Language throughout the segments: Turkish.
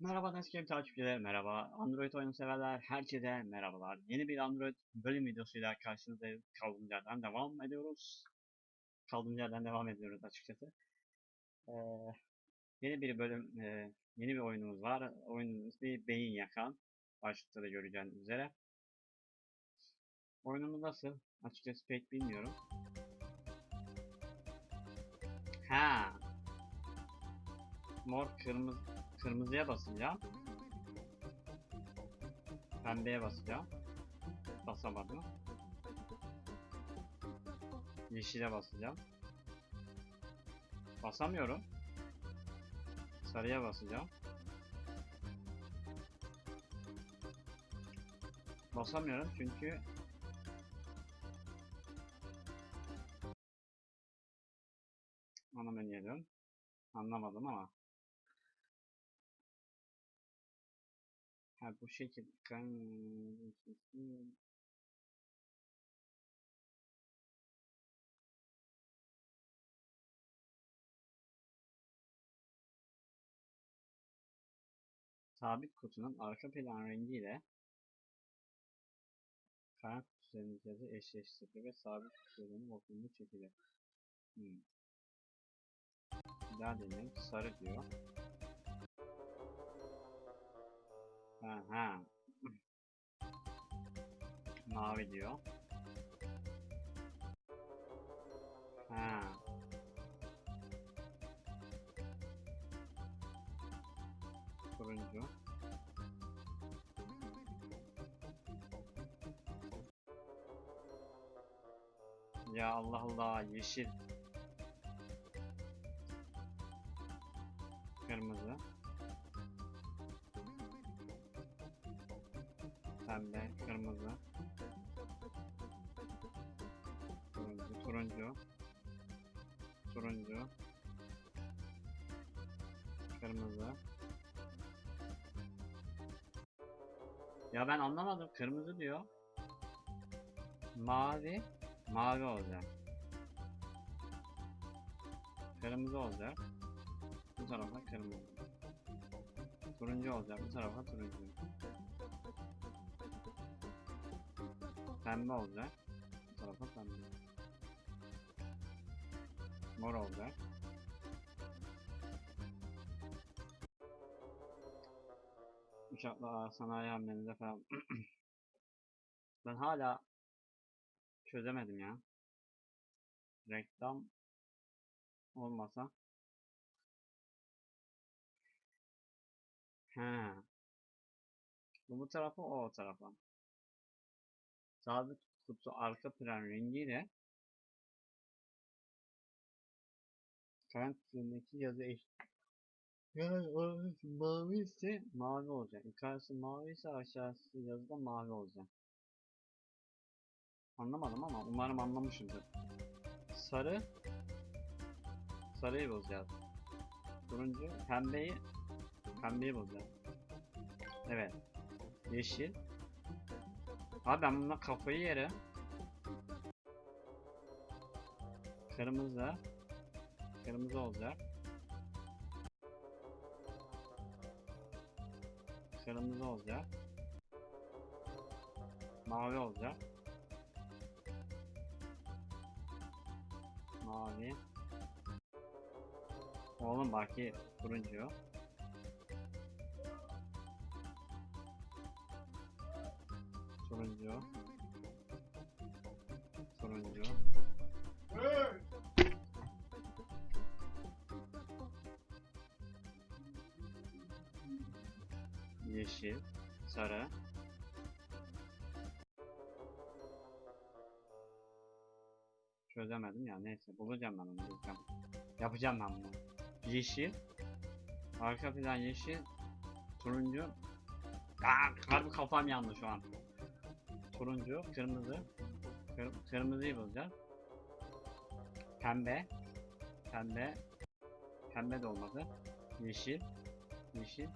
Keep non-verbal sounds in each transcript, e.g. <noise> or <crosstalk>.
Merhaba Nescape takipçileri, merhaba Android oyun severler, herkese merhabalar. Yeni bir Android bölüm videosuyla karşınızdayız. Kaldığımız yerden devam ediyoruz. Kaldığımız yerden devam ediyoruz açıkçası. Ee, yeni bir bölüm, e, yeni bir oyunumuz var. Oyunun ismi Beyin Yakan. Başlıkta da göreceğiniz üzere. Oyunumuz nasıl? Açıkçası pek bilmiyorum. Ha. Mor kırmızı Kırmızıya basacağım. Pembeye basacağım. Basamadım. Yeşile basacağım. Basamıyorum. Sarıya basacağım. Basamıyorum çünkü ana menüye dön. Anlamadım ama. Ha bu şekil kan Sabit kutunun arka plan rengiyle karan kutu üzerindeki yazı eşleştirilir ve sabit kutu üzerinin vakumlu çekilir. Hmm. Daha deneyelim. Sarı diyor. Ha ha. Mavi diyor. Ha. Turuncu. Ya Allah Allah yeşil. Pembe, kırmızı. Turuncu, turuncu. Turuncu. Kırmızı. Ya ben anlamadım. Kırmızı diyor. Mavi. Mavi olacak. Kırmızı olacak. Bu tarafa kırmızı. Turuncu olacak. Bu tarafa turuncu. Pembe olacak. Bu tarafa pembe. Mor olacak. Uçakla sanayi hamlenize falan. <clears throat> ben hala çözemedim ya. Reklam olmasa. He. Bu bu tarafa o tarafa. Sabit kutu arka plan rengiyle Karan kutusundaki yazı eş yani orası mavi ise mavi olacak. Yukarısı mavi ise aşağısı yazıda mavi olacak. Anlamadım ama umarım anlamışımdır. Sarı Sarıyı bozacağız. Turuncu pembeyi Pembeyi bozacağız. Evet. Yeşil Abi ben bununla kafayı yerim. Kırmızı. Kırmızı olacak. Kırmızı olacak. Mavi olacak. Mavi. Oğlum baki turuncu. Turuncu. Turuncu. Yeşil. Sarı. Çözemedim ya neyse bulacağım ben onu bulacağım. Yapacağım ben bunu. Yeşil. Arka plan yeşil. Turuncu. Aa, harbi kafam yandı şu an. Turuncu, kırmızı. Kır, kırmızıyı bulacağız. Pembe. Pembe. Pembe de olmadı. Yeşil. Yeşil.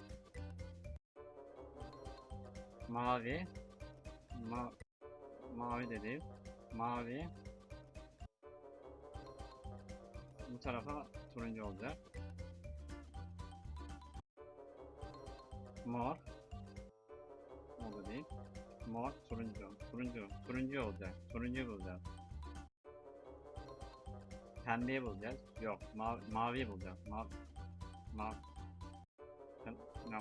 Mavi. Ma mavi de değil. Mavi. Bu tarafa turuncu olacak. Mor. O da değil. Mor, turuncu. Turuncu. Turuncu olacak. Turuncu bulacağız. Pembeyi bulacağız. Yok. Mavi, maviyi bulacağız. Mavi. Mavi. Kır- no.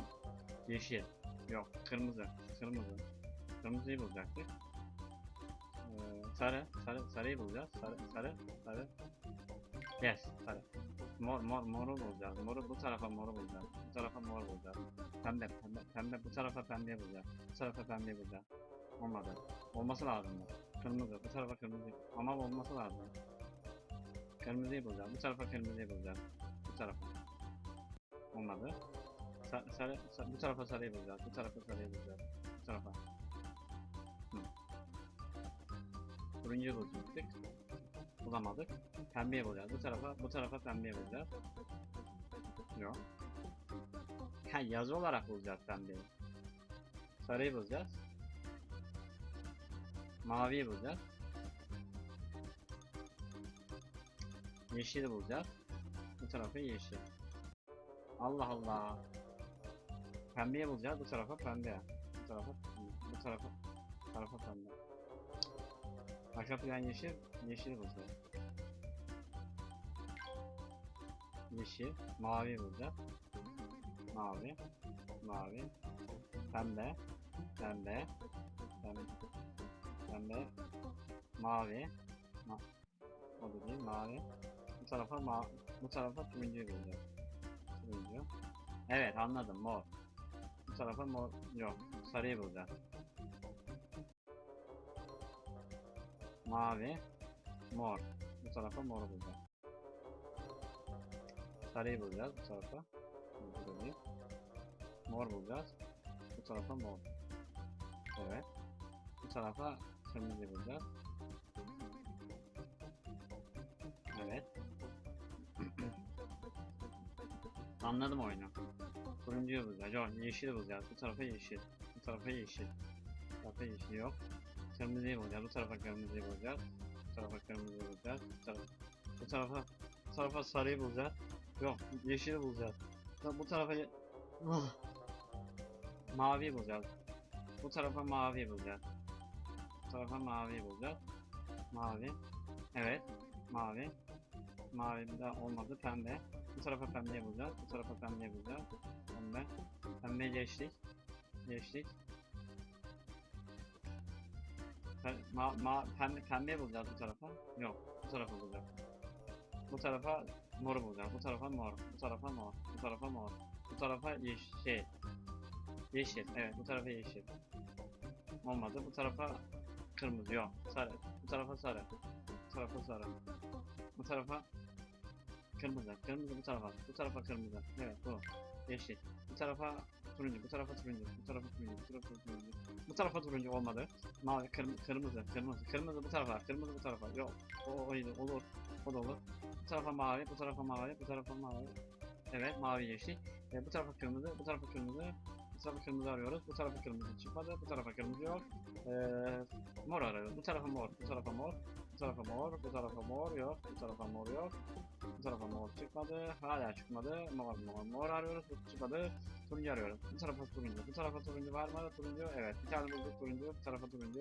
Yeşil. Yok. Kırmızı. Kırmızı. Kırmızıyı bulacaktık. Ee, sarı. Sarı. Sarıyı bulacağız. Sarı. Sarı. Sarı. Yes. Sarı. Mor, mor, moru bulacağız. Moru bu tarafa moru bulacağız. Bu tarafa mor bulacağız. Pembe, pembe, pembe. Bu tarafa pembe bulacağız. Bu tarafa pembe bulacağız. Olmadı. Olması lazım. Kırmızı. Bu tarafa kırmızı. Ama olması lazım. Kırmızıyı bulacağız. Bu tarafa kırmızıyı bulacağız. Bu tarafa. Olmadı. Sa- sarı, sa- bu tarafa sarıyı bulacağız. Bu tarafa sarıyı bulacağız. Bu tarafa. Hı. Turuncuyu bulacaktık. Bulamadık. Pembeyi bulacağız. Bu tarafa, bu tarafa pembeyi bulacağız. Yok. Ha yazı olarak bulacağız pembeyi. Sarıyı bulacağız. Maviyi bulacağız. Yeşili bulacağız. Bu tarafı yeşil. Allah Allah. Pembeyi bulacağız. Bu tarafa pembe. Bu tarafa bu tarafa tarafa pembe. Arka plan yeşil. Yeşil bulacağız. Yeşil. Mavi bulacağız. Mavi. Mavi. Pembe. Pembe. Pembe. Pembe. Mavi. Ma o da değil. Mavi. Bu tarafa ma bu tarafa turuncuyu bulacağız. Turuncu. Evet anladım. Mor. Bu tarafa mor. Yok. Sarıyı bulacağız. Mavi. Mor. Bu tarafa mor bulacağız. Sarıyı bulacağız bu tarafa. Burada. Mor bulacağız. Bu tarafa mor. Evet. Bu tarafa kırmızı bulacağız. Evet. <clears throat> Anladım oyunu. Turuncuyu bulacağız. Yok yeşili bulacağız. Bu tarafa yeşil. Bu tarafa yeşil. Bu tarafa yeşil yok. Kırmızıyı bulacağız. Bu tarafa kırmızıyı bulacağız. Bu tarafa kırmızıyı bulacağız. Bu tarafa, bu tarafa, bu tarafa sarıyı bulacağız. Yok yeşili bulacağız. Bu- Bu tarafa Ah. maviyi bulacağız. Bu tarafa maviyi bulacağız. Bu tarafa maviyi bulacağız. Mavi. Evet. Mavi. Mavi daha olmadı. Pembe. Bu tarafa pembeyi bulacağız. Bu tarafa pembeyi bulacağız. Pembe. Pembe geçtik. Geçtik. Ma ma pembe, pembeyi bulacağız bu tarafa. Yok. Bu tarafa bulacağız. Bu tarafa moru bulacağız. Bu tarafa mor. Bu tarafa mor. Bu tarafa mor. Bu tarafa yeşil. Şey. Yeşil. Evet bu tarafa yeşil. Olmadı. Bu tarafa kırmızı. Yok. Sarı. Bu tarafa sarı. Bu tarafa sarı. Bu tarafa kırmızı. Kırmızı bu tarafa. Bu tarafa kırmızı. Evet bu. Yeşil. Bu tarafa turuncu. Bu tarafa turuncu. Bu tarafa turuncu. Bu tarafa turuncu. Bu tarafa turuncu olmadı. Mavi, kırm kırmızı, kırmızı. Kırmızı bu tarafa. Kırmızı bu tarafa. Yok. O oydu. Olur. O da olur. Bu tarafa mavi. Bu tarafa mavi. Bu tarafa mavi. Evet mavi yeşil. E, bu tarafa kırmızı. Bu tarafa kırmızı. Bu tarafa kırmızı arıyoruz. Bu tarafa kırmızı çıkmadı. Bu tarafa kırmızı yok. E, mor arıyoruz. Bu tarafa mor. Bu tarafa mor. Tarafa mor. Bu tarafa mor yok. Bu tarafa mor yok. Bu tarafa mor çıkmadı. Hala çıkmadı. Mor mor mor arıyoruz. Bu çıkmadı. Turuncu arıyoruz. Bu tarafa turuncu. Bu tarafa turuncu var mı? Turuncu. Evet. Bir tane bulduk turuncu. Bu tarafa turuncu.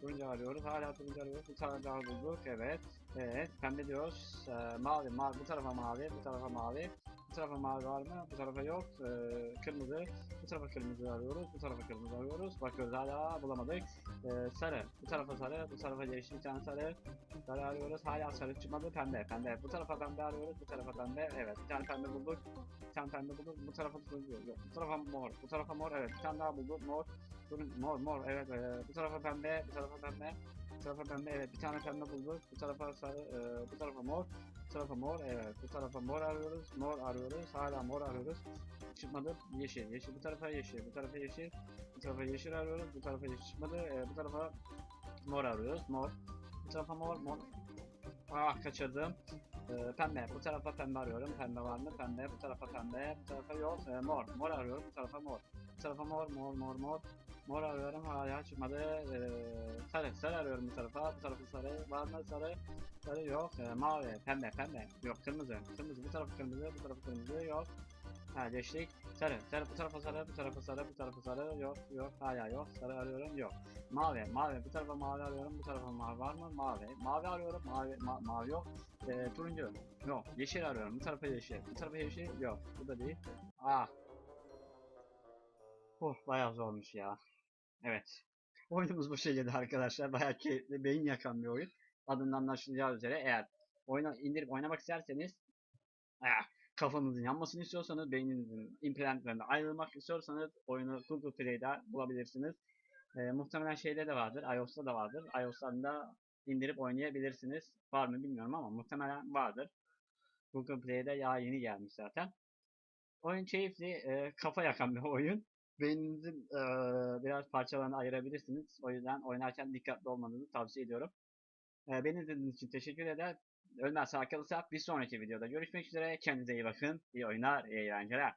Turuncu arıyoruz. Hala turuncu arıyoruz. Bir tane daha bulduk. Evet. Evet. Pembe diyoruz. Ee, mavi. Mavi. Bu tarafa mavi. Bu tarafa mavi. Bu tarafa mavi var mı? Bu tarafa yok. Ee, kırmızı. Bu tarafa kırmızı arıyoruz. Bu tarafa kırmızı arıyoruz. Bakıyoruz hala bulamadık. Ee, sarı. Bu tarafa sarı. Bu tarafa yeşil bir tane sarı. Sarı arıyoruz. Hala sarı çıkmadı. Pembe. Pembe. Bu tarafa pembe arıyoruz. Bu tarafa pembe. Evet. Bir tane pembe bulduk. Bir tane pembe bulduk. Bu tarafa turuncu. Yok. Bu tarafa mor. Bu tarafa mor. Evet. Bir tane daha bulduk. Mor. Turun, mor. Mor. Evet. ee, bu tarafa pembe. Bu tarafa pembe. Bu tarafa pembe. Evet. Bir tane pembe bulduk. Bu tarafa sarı. ee, bu tarafa mor. Bu tarafa mor. Evet. Bu tarafa mor arıyoruz. Mor arıyoruz. Hala mor arıyoruz. Çıkmadı. Yeşil. Yeşil. Bu tarafa yeşil. Bu tarafa yeşil. Bu tarafa yeşil arıyoruz. Bu tarafa yeşil çıkmadı. Ee, bu tarafa mor arıyoruz. Mor. Bu tarafa mor. Mor. Ah kaçırdım. Ee, pembe. Bu tarafa pembe arıyorum. Pembe var mı? Pembe. Bu tarafa pembe. Bu tarafa yok. Ee, mor. Mor arıyorum. Bu tarafa mor. Bu tarafa mor. Mor. Mor. Mor. Mor arıyorum. Hala çıkmadı. Ee, sarı. Sarı arıyorum bu tarafa. Bu tarafa sarı. Var mı? Sarı. Sarı yok. Ee, mavi. Pembe. Pembe. Yok. Kırmızı. Kırmızı. Bu tarafa kırmızı. Bu tarafa kırmızı. Yok. Ha geçtik. Sarı. Sarı bu tarafa sarı, bu tarafa sarı, bu tarafa sarı. Yok yok hala yok. Sarı arıyorum yok. Mavi. Mavi. Bu tarafa mavi arıyorum. Bu tarafa mavi var mı? Mavi. Mavi arıyorum. Mavi ma- mavi yok. Ee, turuncu. Yok. Yeşil arıyorum. Bu tarafa yeşil. Bu tarafa yeşil. Yok. Bu da değil. Ah. Oh bayağı zormuş ya. Evet. Oyunumuz bu şekilde arkadaşlar. Bayağı keyifli, beyin yakan bir oyun. Adından anlaşılacağı üzere eğer oyunu indirip oynamak isterseniz ah, kafanızın yanmasını istiyorsanız, beyninizin implantlerinden ayrılmak istiyorsanız oyunu Google Play'de bulabilirsiniz. Ee, muhtemelen şeyde de vardır, iOS'ta da vardır. iOS'tan da indirip oynayabilirsiniz. Var mı bilmiyorum ama muhtemelen vardır. Google Play'de ya yeni gelmiş zaten. Oyun keyifli, e, kafa yakan bir oyun. Beyninizin e, biraz parçalarını ayırabilirsiniz. O yüzden oynarken dikkatli olmanızı tavsiye ediyorum. E, beni izlediğiniz için teşekkür eder. Ölmez sağ kalırsa bir sonraki videoda görüşmek üzere. Kendinize iyi bakın. İyi oyunlar, iyi eğlenceler.